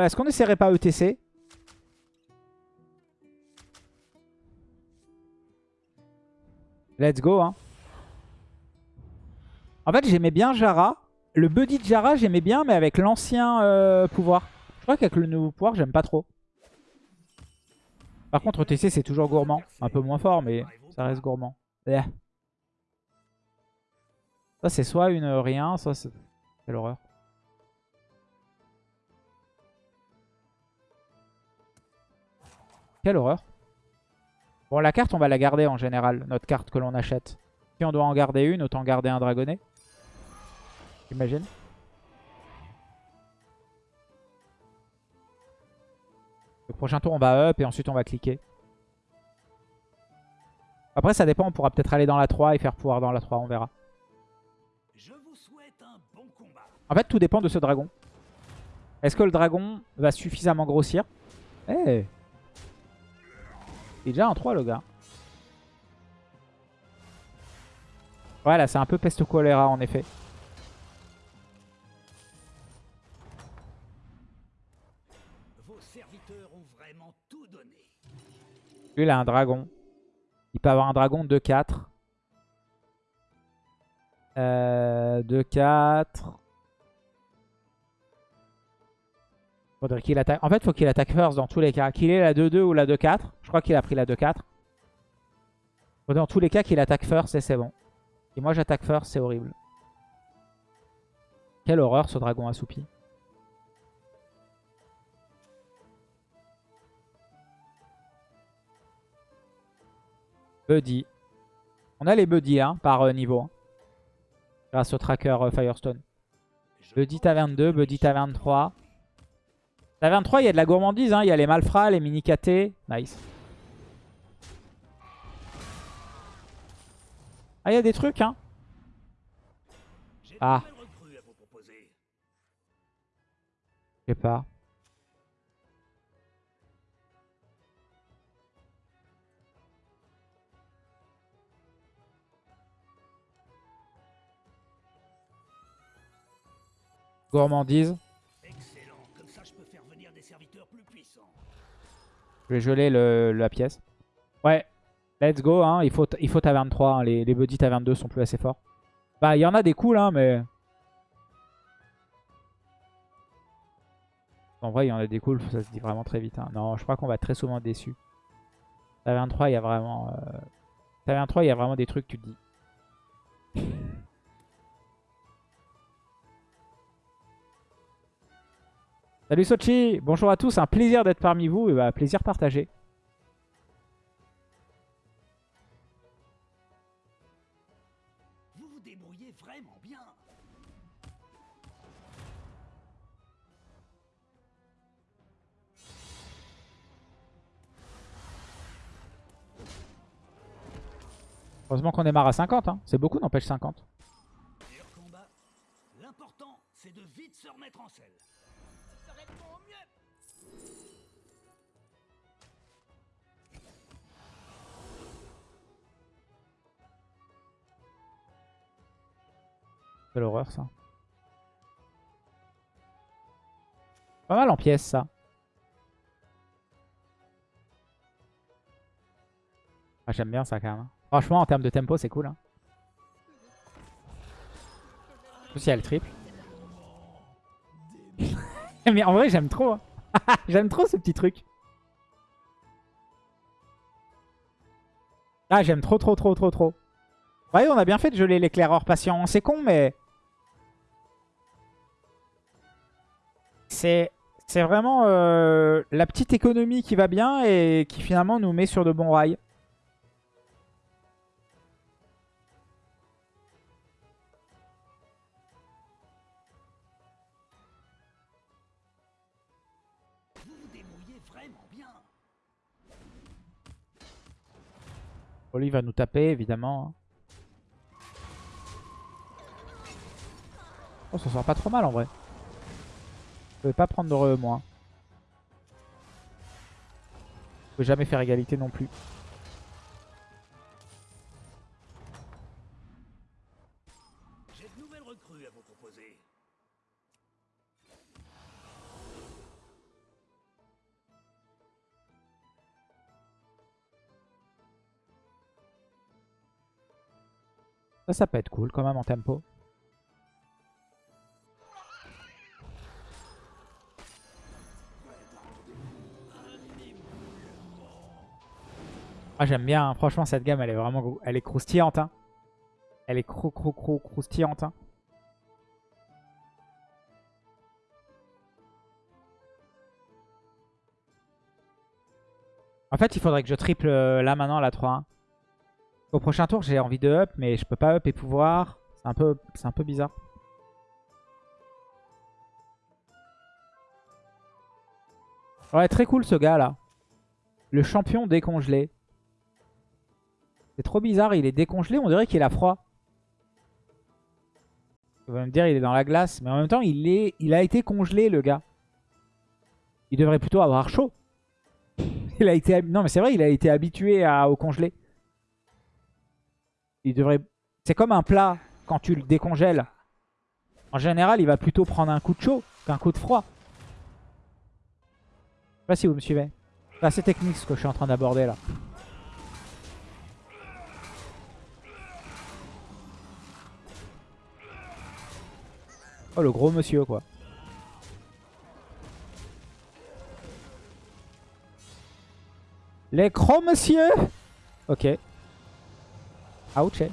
euh, est-ce qu'on essaierait pas ETC Let's go. Hein. En fait, j'aimais bien Jara. Le buddy de Jara, j'aimais bien, mais avec l'ancien euh, pouvoir. Je crois qu'avec le nouveau pouvoir, j'aime pas trop. Par contre, ETC, c'est toujours gourmand. Un peu moins fort, mais ça reste gourmand. Eh. Ça, c'est soit une rien, soit c'est... Quelle Quelle horreur. Bon, la carte, on va la garder en général, notre carte que l'on achète. Si on doit en garder une, autant garder un dragonnet. J'imagine. Le prochain tour, on va up et ensuite on va cliquer. Après, ça dépend. On pourra peut-être aller dans la 3 et faire pouvoir dans la 3. On verra. En fait, tout dépend de ce dragon. Est-ce que le dragon va suffisamment grossir? Eh Il est déjà en 3, le gars. Voilà, c'est un peu peste choléra, en effet. Lui, il a un dragon. Il peut avoir un dragon 2-4. Euh, 2-4. Faudrait qu'il attaque. En fait, faut qu'il attaque first dans tous les cas. Qu'il ait la 2-2 ou la 2-4. Je crois qu'il a pris la 2-4. Dans tous les cas, qu'il attaque first et c'est bon. Et moi, j'attaque first, c'est horrible. Quelle horreur, ce dragon assoupi. Buddy. On a les buddy hein, par euh, niveau. Hein. grâce au tracker euh, Firestone. Buddy taverne 2, Buddy taverne 3. Taverne 3, il y a de la gourmandise. Hein. Il y a les malfrats, les mini KT. Nice. Ah, il y a des trucs. Hein. Ah. Je sais pas. Gourmandise. Je vais geler le, la pièce. Ouais, let's go. Hein. Il, faut, il faut taverne 3. Hein. Les, les buddies taverne 2 sont plus assez forts. Bah, il y en a des cools, hein, mais... En vrai, il y en a des cools, ça se dit vraiment très vite. Hein. Non, je crois qu'on va être très souvent déçu. Taverne 3, il y a vraiment... Euh... Taverne 3, il y a vraiment des trucs, tu te dis. Salut Sochi, bonjour à tous, un plaisir d'être parmi vous et bah, plaisir partagé. Vous vous débrouillez vraiment bien. Heureusement qu'on démarre à 50, hein. c'est beaucoup n'empêche 50. L'important c'est de vite se remettre en selle. Quelle horreur ça. Pas mal en pièces ça. Ah, J'aime bien ça quand même. Franchement en termes de tempo c'est cool. Hein. En plus le triple. Mais en vrai j'aime trop. Hein. j'aime trop ce petit truc. Ah j'aime trop trop trop trop trop. Ouais on a bien fait de geler l'éclaireur patient. C'est con mais... C'est vraiment euh, la petite économie qui va bien et qui finalement nous met sur de bons rails. Oli va nous taper évidemment. Oh ça sort pas trop mal en vrai. Je peux pas prendre de re, moi. Je peux jamais faire égalité non plus. Ça, ça peut être cool quand même en tempo. Ah, j'aime bien. hein. Franchement, cette gamme, elle est vraiment elle est croustillante. hein. Elle est crou crou crou croustillante. hein. En fait, il faudrait que je triple euh, là maintenant la 3-1. Au prochain tour, j'ai envie de up, mais je peux pas up et pouvoir. C'est un peu, un peu bizarre. Ouais, très cool ce gars là. Le champion décongelé. C'est trop bizarre, il est décongelé, on dirait qu'il a froid. On va me dire il est dans la glace, mais en même temps il, est, il a été congelé le gars. Il devrait plutôt avoir chaud. Il a été, non mais c'est vrai, il a été habitué au congelé. Il devrait, c'est comme un plat quand tu le décongèles. En général, il va plutôt prendre un coup de chaud qu'un coup de froid. Je sais pas si vous me suivez. C'est assez technique ce que je suis en train d'aborder là. Oh le gros monsieur quoi. Les gros monsieur Ok. Ouch. J'ai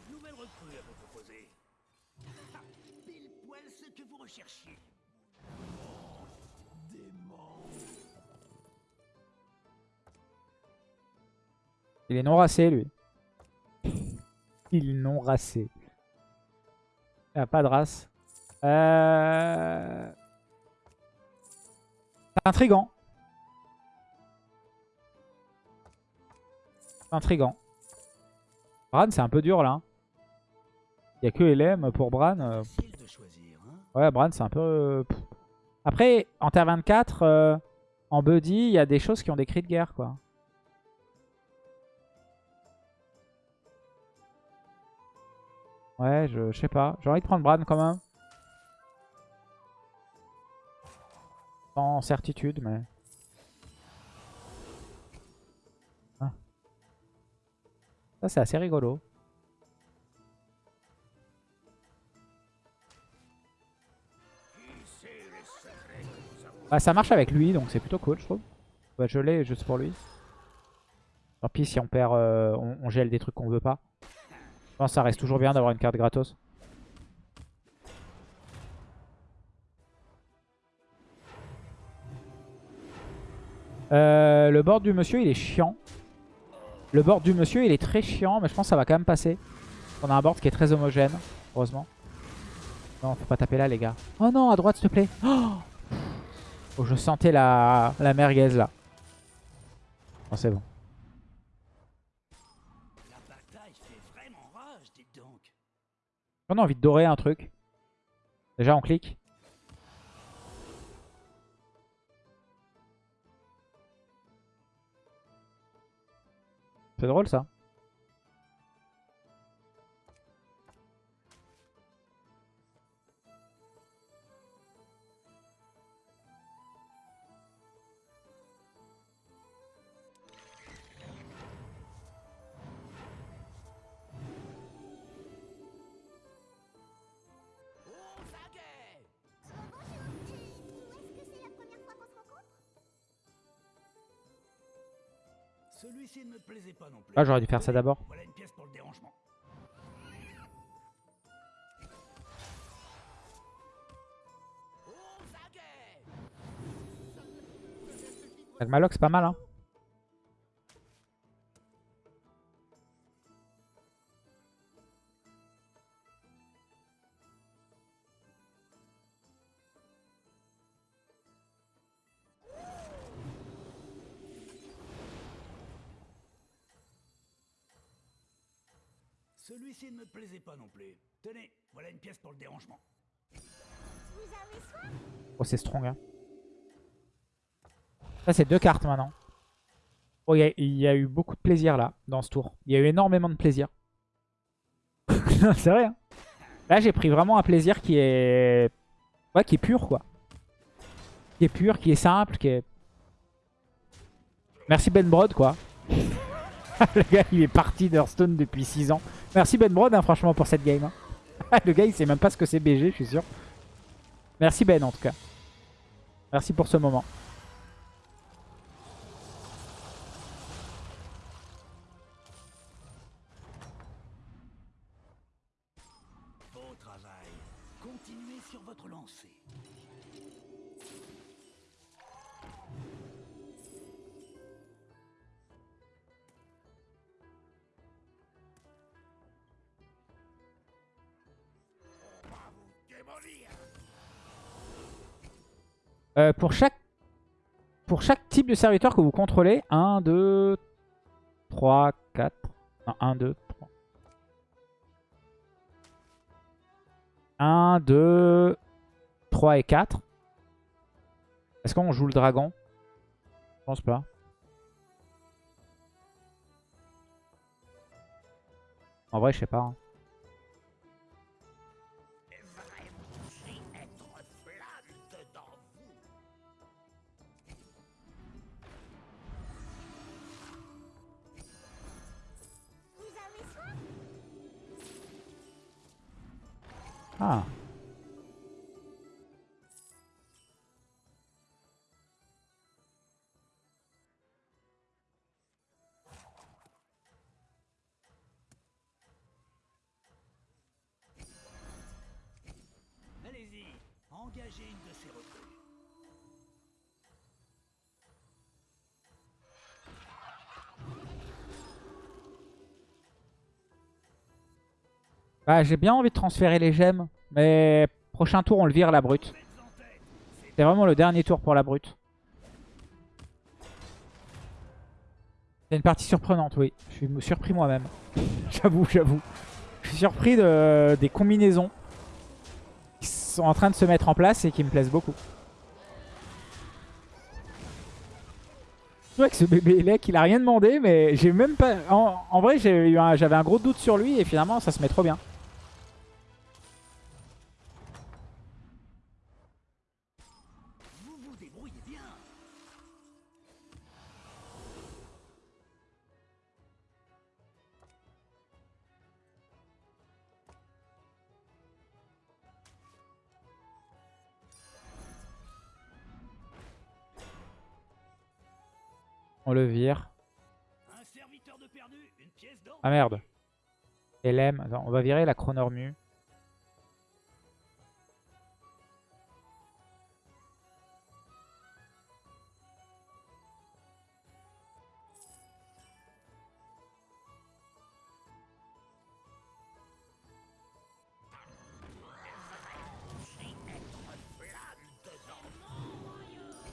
de nouvelles recrues à vous proposer. Ah, vous recherchiez. Il est non racé lui. Il est non racé. Il a pas de race. Euh... C'est intriguant. Intriguant. Bran, c'est un peu dur là. Il n'y a que LM pour Bran. euh, hein Ouais, Bran, c'est un peu... Après, en Terre 24, euh, en Buddy, il y a des choses qui ont des cris de guerre, quoi. Ouais, je, sais pas. J'ai envie de prendre Bran quand même. Sans certitude, mais... Ah. Ça, c'est assez rigolo. Bah, ça marche avec lui, donc c'est plutôt cool, je trouve. Bah, je l'ai juste pour lui. Tant pis si on perd, euh, on, on gèle des trucs qu'on veut pas. Je ça reste toujours bien d'avoir une carte gratos. Euh, le board du monsieur, il est chiant. Le board du monsieur, il est très chiant, mais je pense que ça va quand même passer. On a un board qui est très homogène, heureusement. Non, faut pas taper là, les gars. Oh non, à droite, s'il te plaît. Oh Oh, je sentais la, la merguez là. Oh, c'est bon. On a envie de dorer un truc. Déjà, on clique. C'est drôle ça. Celui-ci ne me plaisait pas non plus. Ah, j'aurais dû faire ça d'abord. Voilà une pièce pour le dérangement. Aux aguets Avec Maloc, c'est pas mal, hein. Celui-ci ne me plaisait pas non plus. Tenez, voilà une pièce pour le dérangement. Oh, c'est strong, hein. Ça, c'est deux cartes maintenant. Oh, il y, a- il y a eu beaucoup de plaisir là, dans ce tour. Il y a eu énormément de plaisir. c'est vrai, hein. Là, j'ai pris vraiment un plaisir qui est... Ouais, qui est pur, quoi. Qui est pur, qui est simple, qui est... Merci Ben Brod, quoi. le gars, il est parti d'Hearthstone depuis 6 ans. Merci Ben Brod, hein, franchement, pour cette game. hein. le gars, il sait même pas ce que c'est BG, je suis sûr. Merci Ben, en tout cas. Merci pour ce moment. Euh, pour, chaque, type de serviteur que vous contrôlez, 1, 2, 3, 4. Non, 1, 2, 3. 1, 2, 3 et 4. Est-ce qu'on joue le dragon? Je pense pas. En vrai, je sais pas. hein. Ah. Allez-y, engagez une de ces Bah, j'ai bien envie de transférer les gemmes. Mais prochain tour, on le vire la brute. C'est vraiment le dernier tour pour la brute. C'est une partie surprenante, oui. Je suis surpris moi-même. j'avoue, j'avoue. Je suis surpris de, des combinaisons qui sont en train de se mettre en place et qui me plaisent beaucoup. Vrai que ce bébé Elec, il a rien demandé, mais j'ai même pas... En, vrai, j'avais un gros doute sur lui et finalement, ça se met trop bien. On le vire. Un serviteur de perdu, une pièce d'or. Ah merde. LM. Attends, on va virer la Chronormu.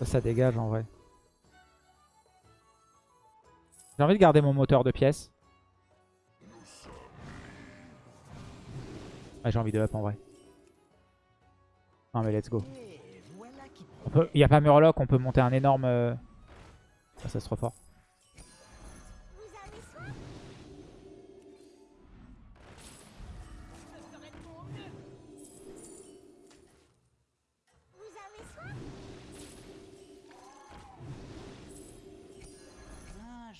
Ça, ça dégage en vrai. J'ai envie de garder mon moteur de pièces. Ouais, j'ai envie de up en vrai. Non mais let's go. Il n'y a pas Murloc, on peut monter un énorme... euh, Ah, ça c'est trop fort.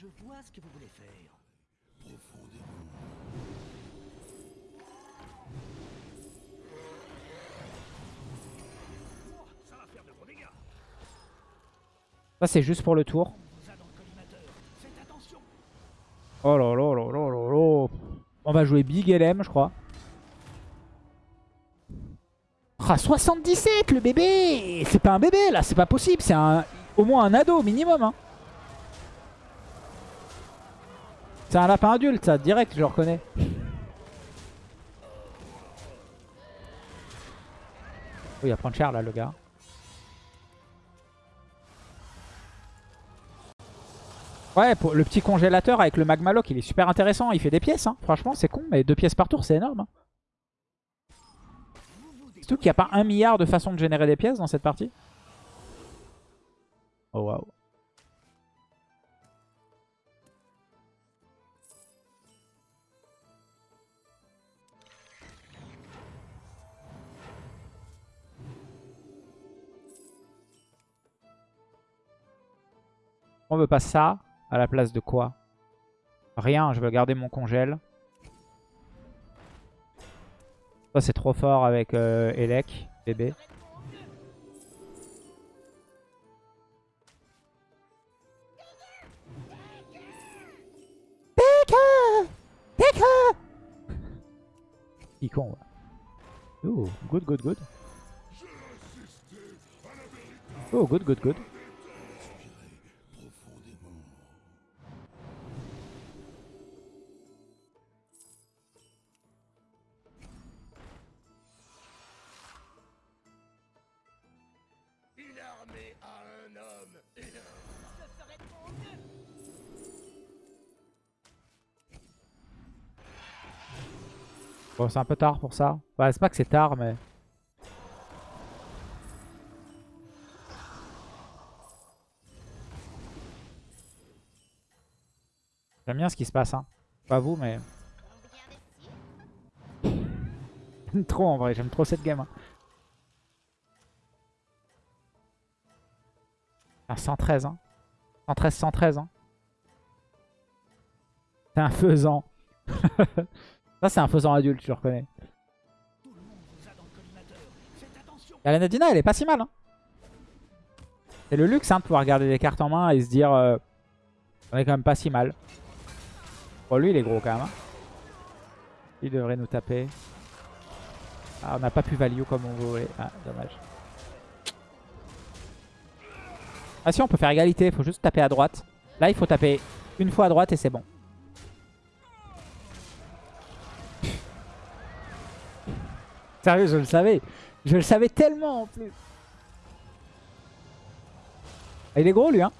Je vois ce que vous voulez faire. Profondément. Ça va faire de gros dégâts. Ça c'est juste pour le tour. Oh là là là là là là. On va jouer Big LM je crois. Ah 77 le bébé C'est pas un bébé là, c'est pas possible. C'est un... au moins un ado minimum. Hein. C'est un lapin adulte ça, direct je le reconnais. Il va prendre cher là le gars. Ouais, le petit congélateur avec le magma lock, il est super intéressant. Il fait des pièces, hein. franchement, c'est con, mais deux pièces par tour, c'est énorme. hein. Surtout qu'il n'y a pas un milliard de façons de générer des pièces dans cette partie. Oh waouh. On veut pas ça à la place de quoi? Rien, je veux garder mon congèle. Ça c'est trop fort avec euh, Elec, bébé. Il con. Ooh, good, good, good. Oh, good, good, good. C'est un peu tard pour ça. Bah, c'est pas que c'est tard, mais... J'aime bien ce qui se passe, hein. Pas vous, mais... D'essayer. trop en vrai, j'aime trop cette game. hein. Ah, 113, hein. 113, 113, hein. C'est un faisant. Ça, c'est un faisant adulte, je le reconnais. Tout le monde vous a dans le collimateur. Faites attention Et la Nadina, elle est pas si mal. Hein. C'est le luxe hein, de pouvoir garder des cartes en main et se dire euh, on est quand même pas si mal. Bon, lui, il est gros quand même. hein. Il devrait nous taper. Ah, on n'a pas pu value comme on voulait. Ah, dommage. Ah si, on peut faire égalité. Il faut juste taper à droite. Là, il faut taper une fois à droite et c'est bon. Sérieux, je le savais. Je le savais tellement en plus. Il est gros lui hein?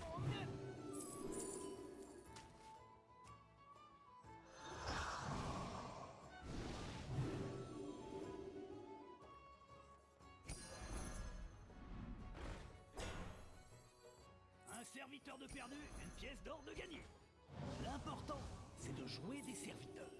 Mon mieux. Un serviteur de perdu, une pièce d'or de gagné. De jouer des serviteurs.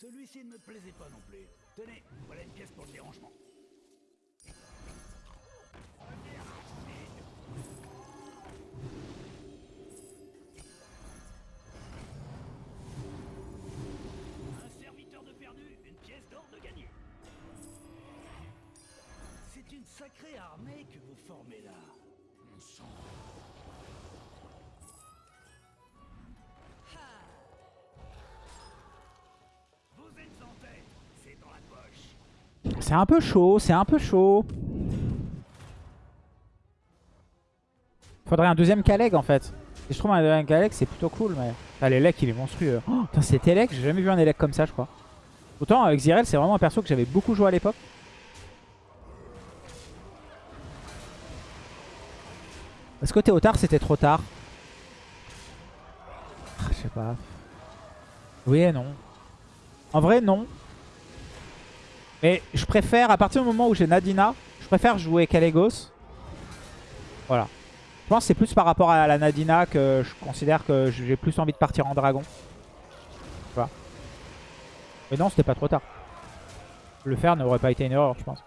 Celui-ci ne me plaisait pas non plus. Tenez, voilà une pièce pour le dérangement. Sacrée armée que vous formez là. On sent. Vous êtes en tête, c'est dans la poche. C'est un peu chaud, c'est un peu chaud. Faudrait un deuxième Kaleg en fait. Et je trouve un deuxième Kaleg c'est plutôt cool mais... Ah l'Elec il est monstrueux. Oh, putain cet Elec, j'ai jamais vu un Elec comme ça je crois. Autant avec Zirel c'est vraiment un perso que j'avais beaucoup joué à l'époque. Est-ce que Théotard c'était trop tard Ah, Je sais pas. Oui et non. En vrai non. Mais je préfère, à partir du moment où j'ai Nadina, je préfère jouer Kalegos. Voilà. Je pense que c'est plus par rapport à la Nadina que je considère que j'ai plus envie de partir en dragon. Voilà. Mais non, c'était pas trop tard. Le faire n'aurait pas été une erreur, je pense.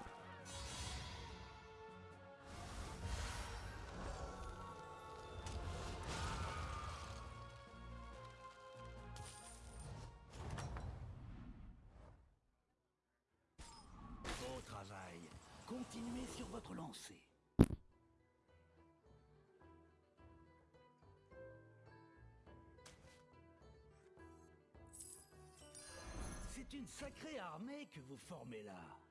Continuez sur votre lancée. C'est une sacrée armée que vous formez là.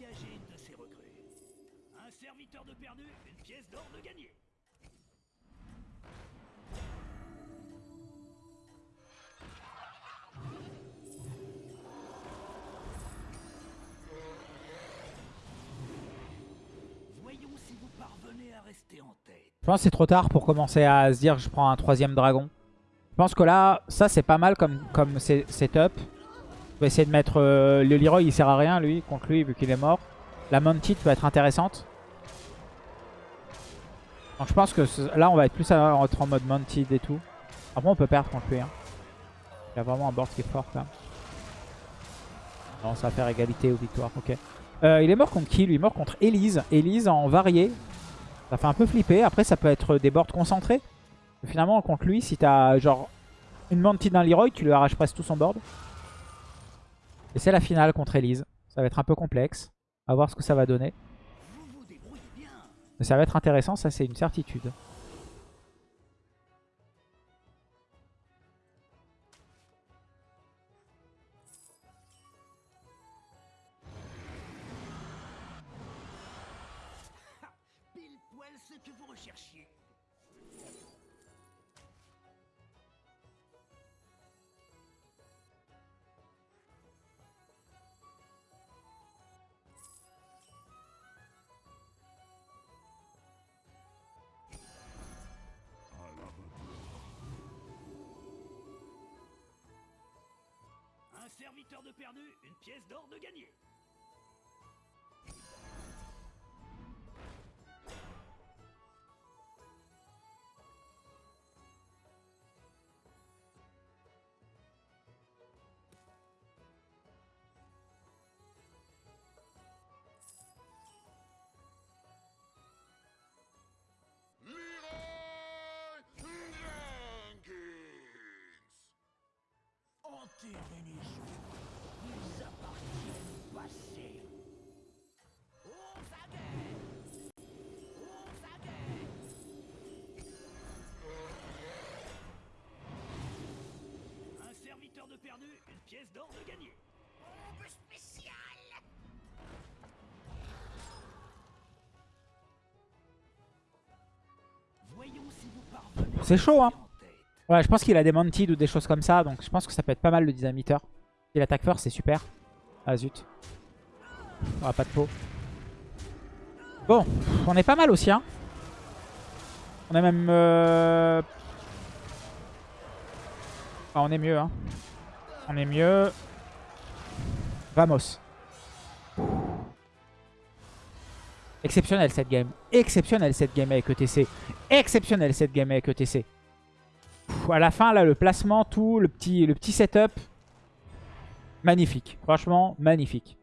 Engagez une de ces recrues. Un serviteur de perdu, une pièce d'or de gagné. Voyons si vous parvenez à rester en tête. Je pense que c'est trop tard pour commencer à se dire que je prends un troisième dragon. Je pense que là, ça c'est pas mal comme, comme setup. Je vais essayer de mettre... euh, le Leroy il sert à rien lui, contre lui vu qu'il est mort. La Mounted peut être intéressante. Donc je pense que là on va être plus en mode Mounted et tout. Après on peut perdre contre lui. hein. Il a vraiment un board qui est fort quand même. Non, ça va faire égalité ou victoire, ok. Euh, il est mort contre qui lui? Il est mort contre Elise. Elise en varié. Ça fait un peu flipper. Après, ça peut être des boards concentrés. Finalement, contre lui, si t'as genre une Mounted d'un Leroy, tu lui arraches presque tout son board. Et c'est la finale contre Elise. Ça va être un peu complexe. À voir ce que ça va donner. Mais ça va être intéressant, ça c'est une certitude. Pile poil ce que vous recherchiez. Un serviteur de perdu, une pièce d'or de gagné. Perdu, une pièce d'or de gagné. Bombe spéciale Voyons si vous parvenez C'est chaud, hein. Ouais, je pense qu'il a des Mounted ou des choses comme ça. Donc je pense que ça peut être pas mal le dynamiteur. S'il attaque fort, c'est super. Ah zut. On a pas de peau. Bon, on est pas mal aussi. Hein. On est même... euh, ah, on est mieux. Hein. On est mieux. Vamos. Exceptionnel cette game. Exceptionnel cette game avec ETC. Exceptionnel cette game avec ETC. Pff, à la fin, là, le placement, tout, le petit, le petit setup. Magnifique. Franchement, magnifique.